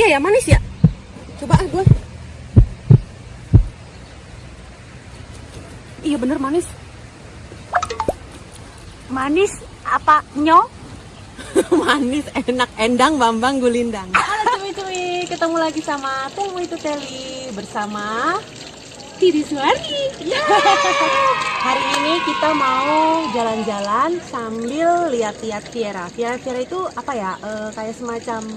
Iya ya manis ya. Coba ah gue. Iya bener manis. Manis apa nyo? manis, enak, endang, bambang, gulindang. Halo cuy-cuy, ketemu lagi sama Temu itu Teli bersama Tiri Suari. Hari ini kita mau jalan-jalan sambil lihat-lihat Viera. Viera Viera itu apa ya? Eh, kayak semacam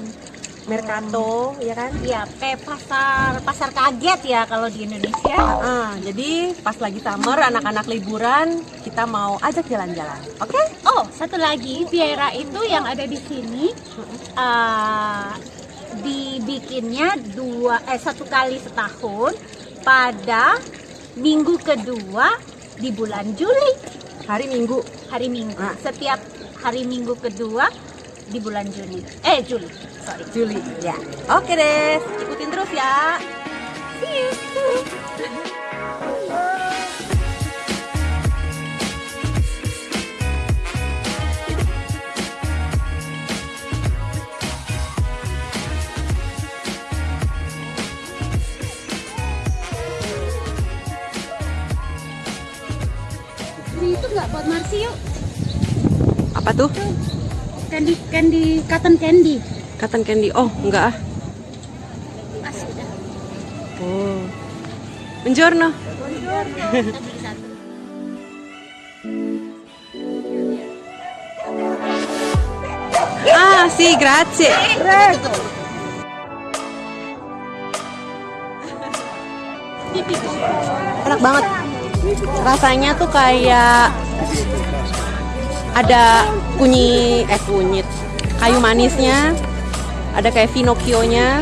mercato, ya kan? Iya, kayak pasar pasar kaget ya kalau di Indonesia. Ah, jadi pas lagi summer, anak-anak liburan, kita mau ajak jalan-jalan. Oke? Oh, satu lagi, Viera itu yang ada di sini uh, dibikinnya dua eh satu kali setahun pada minggu kedua di bulan Juli. Hari Minggu. Hari Minggu. Ah. Setiap hari Minggu kedua di bulan Juni. Eh, Juli. Sorry. Juli. Ya. Oke deh, ikutin terus ya. See you. Ini itu nggak buat Marsi yuk. Apa tuh? Candy, candy, cotton candy. Cotton candy. Oh, enggak ah. Pas udah. Oh. Buongiorno. Satu. Ah, sì, grazie. Enak banget. Rasanya tuh kayak ada kunyit, eh kunyit, kayu manisnya, ada kayak Pinocchio-nya.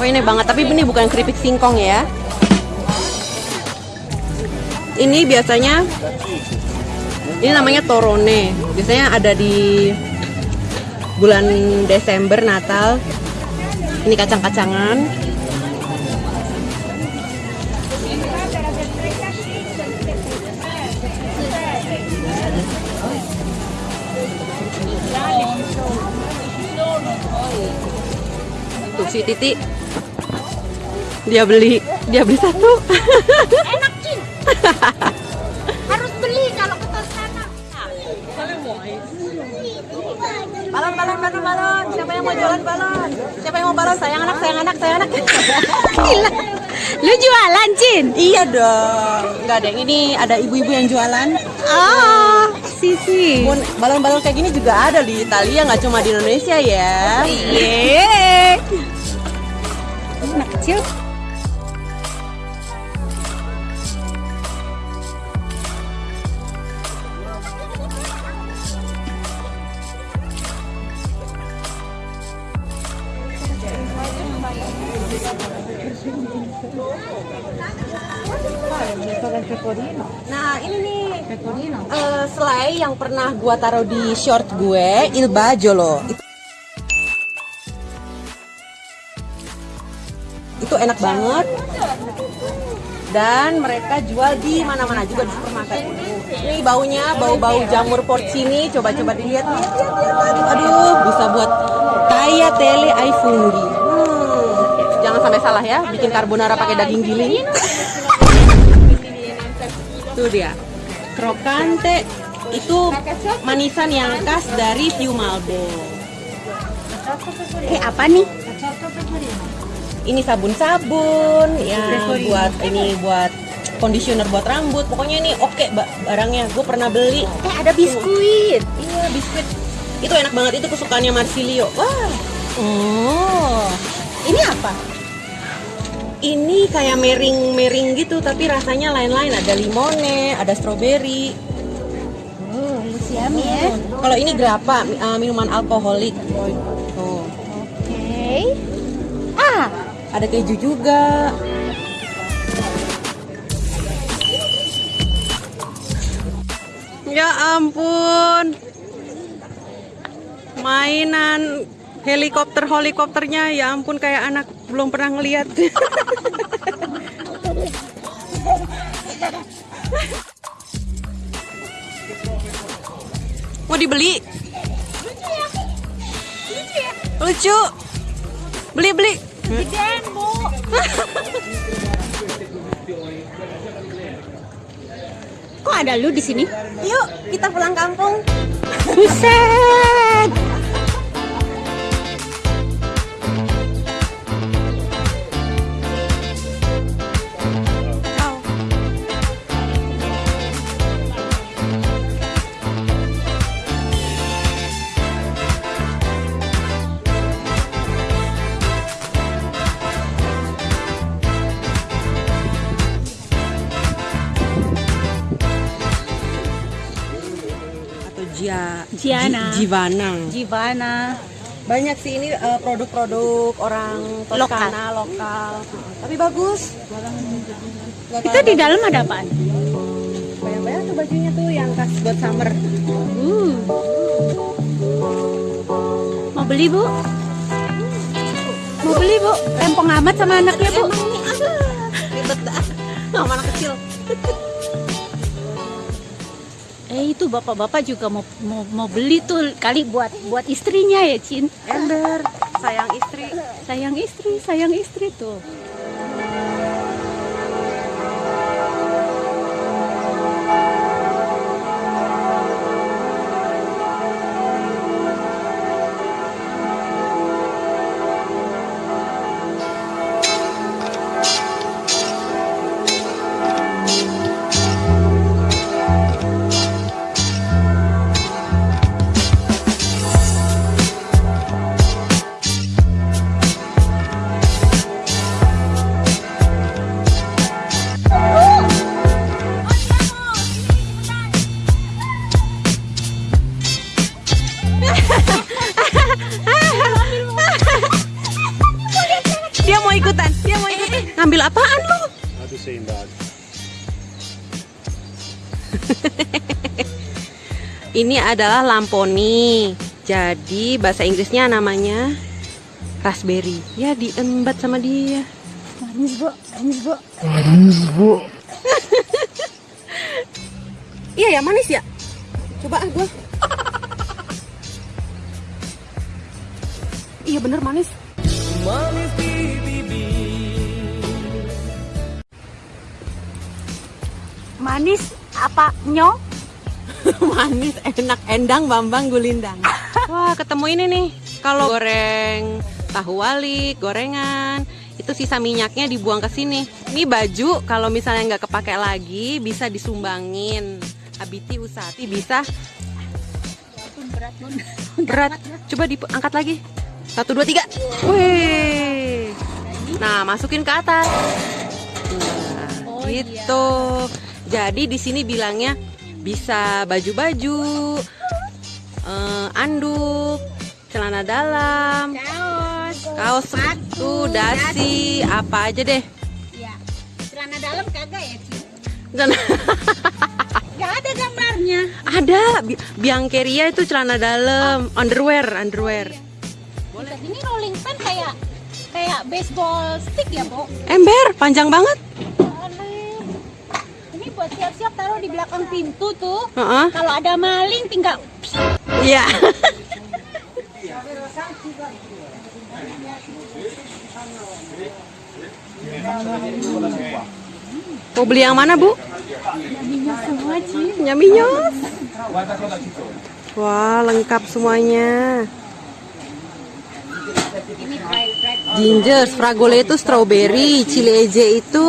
Oh ini banget, tapi ini bukan keripik singkong ya. Ini biasanya ini namanya torone. Biasanya ada di bulan Desember Natal. Ini kacang-kacangan. Tuh si Titi dia beli dia beli satu. Enak Cin. Harus beli kalau ke Toscana. Balon, balon, balon, balon. Siapa yang mau jualan balon? Siapa yang mau balon? Sayang anak, sayang anak, sayang anak. Gila. Lu jualan Cin? iya dong. Enggak ada. Ini ada ibu-ibu yang jualan. Oh, Sisi. Pun balon-balon kayak gini juga ada di Italia, nggak cuma di Indonesia ya. Iya. Anak kecil. Nah ini nih eh, selai yang pernah gua taruh di short gue, Il Bajolo. Itu, itu enak banget. Dan mereka jual di mana-mana juga di supermarket. Ini baunya, bau-bau jamur porcini. Coba-coba dilihat, lihat, lihat, lihat. Aduh, bisa buat kaya tele ai funghi. Jangan sampai salah ya, bikin carbonara pakai daging giling. Itu dia. Krokante itu manisan yang khas dari Fiumalbo. Eh apa nih? Ini sabun-sabun yang buat ini buat conditioner buat rambut. Pokoknya ini oke ba- barangnya. Gue pernah beli. Eh ada biskuit. Iya, biskuit. Itu enak banget itu kesukaannya Marsilio. Wah, Oh. Ini apa? Ini kayak mering-mering gitu tapi rasanya lain-lain. Ada limone, ada stroberi. Oh, yummy ya. Kalau ini grappa, mi- uh, minuman alkoholik. Tuh. Oke. Ah, Ada keju juga. Ya ampun. Mainan helikopter helikopternya ya ampun kayak anak belum pernah ngeliat. Mau dibeli? Lucu. Beli beli. Gedean, Bu. Kok ada lu di sini? Yuk, kita pulang kampung. Buset. Jivana. Gimana? Banyak sih ini eh, produk-produk orang Toskana lokal. Tapi bagus. Nggak Itu di dalam ada apaan? Bayang-bayang tuh bajunya tuh yang khas buat summer. Uh. Mau beli, Bu? Mau beli, Bu? Rempong amat sama anaknya, Bu. Emang ribet dah. Sama anak kecil. Eh, itu bapak-bapak juga mau, mau mau beli tuh kali buat buat istrinya ya, Cin. Ember, sayang istri. Sayang istri, sayang istri tuh. Ngambil apaan lu? In that? Ini adalah lamponi. Jadi bahasa Inggrisnya namanya raspberry. Ya diembat sama dia. Manis, Bu. Manis, Bu. Iya ya manis ya. Coba ah gua. Iya bener manis. Manis apa nyo? manis, enak, endang, bambang, gulindang. Wah ketemu ini nih. Kalau goreng tahu wali, gorengan, itu sisa minyaknya dibuang ke sini. Ini baju kalau misalnya nggak kepake lagi bisa disumbangin. Abiti Usati bisa berat, berat. Coba diangkat lagi. Satu dua tiga. Wih. Nah masukin ke atas. Nah, Oh, gitu. Jadi di sini bilangnya bisa baju-baju, eh, anduk, celana dalam, Kaos. kaos sepatu, dasi, apa aja deh. Ya. Celana dalam kagak ya, Cin? Dan Gak ada gambarnya. ada bi- biangkeria itu celana dalam, underwear, underwear. Boleh. Ini rolling pin kayak kayak baseball stick ya, Bu? Ember, panjang banget. Siap-siap taruh di belakang pintu tuh. Heeh. Kalau ada maling tinggal Iya. Mau beli yang mana, Bu? semua Cin. Nyaminyos. Wah, lengkap semuanya. Ginger, Fragole itu strawberry, Chili Eje itu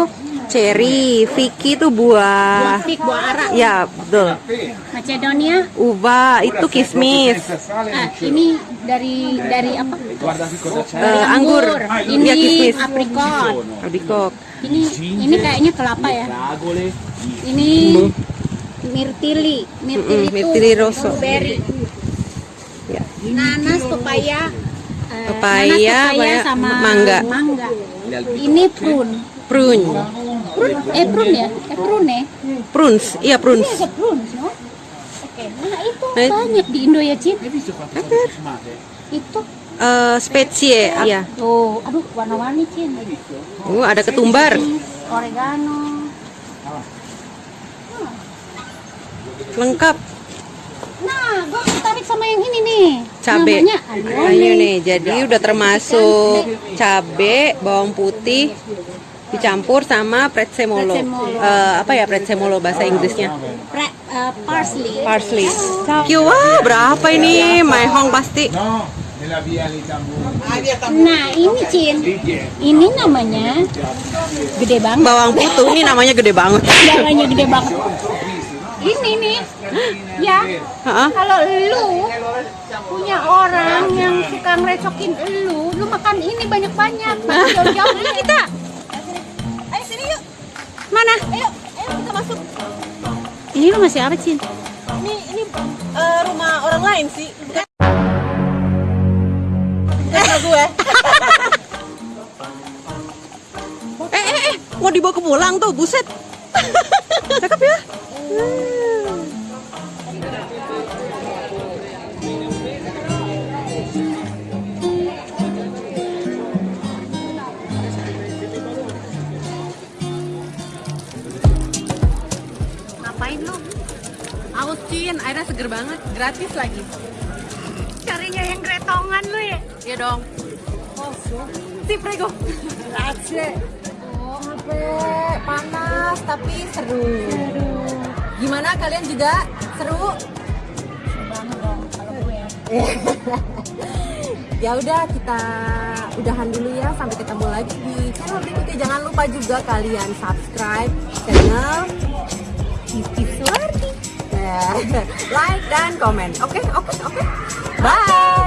cherry, Vicky itu buah. stick buah ara. Ya, betul. Macedonia. Uva itu kismis. Ah, ini dari dari apa? Eh, anggur. Ini Iya, kismis. aprikot. Albikok. Ini ini kayaknya kelapa ya. Ini mirtili. Mirtili Mm-mm, itu mirtili rosso. blueberry. Ya. Nanas, pepaya. eh, pepaya pepaya, sama mangga. mangga. Ini prune. Prune. Prune, eh prune ya? Eh prune ya? Prunes, iya prunes. Ini ada prunes, no? Oke, nah itu itu- banyak di Indo ya, Cin. Itu Eh, specie, iya. tuh, aduh warna-warni, Cin. Uh, ada ketumbar. Oregano. Lengkap. Nah, gua sama yang ini nih. cabe Namanya ayo nih jadi udah termasuk cabe bawang putih dicampur sama prezzemolo, Prezzemolo. Eh, apa ya prezzemolo bahasa Inggrisnya Pre, eh, parsley. parsley Kyu, wah berapa ini pasti via di Tamburo. Nah ini Cin, ini namanya gede banget. bawang putih ini namanya gede banget Namanya gede banget. Ini nih, ya. Heeh. Kalau lu punya orang yang suka ngerecokin lu, lu makan ini banyak-banyak. Jauh-jauh Ayo kita. ayo sini yuk Mana? ayo ayo kita masuk Ini lu masih apa, Cin? ini ini eh, rumah orang lain sih bukan rumah gue eh eh eh mau dibawa ke pulang tuh buset cakep ya ngapain Airnya seger banget, gratis lagi. Carinya yang gretongan lu ya. Iya dong. Sip, Rego. Grazie. Capek, panas, tapi seru. Gimana kalian juga seru? Banget dong kalau gue. Ya udah kita udahan dulu ya sampai ketemu lagi di channel berikutnya. Jangan lupa juga kalian subscribe channel Kiki Suwardi. like dan komen. Oke, oke, oke. Bye.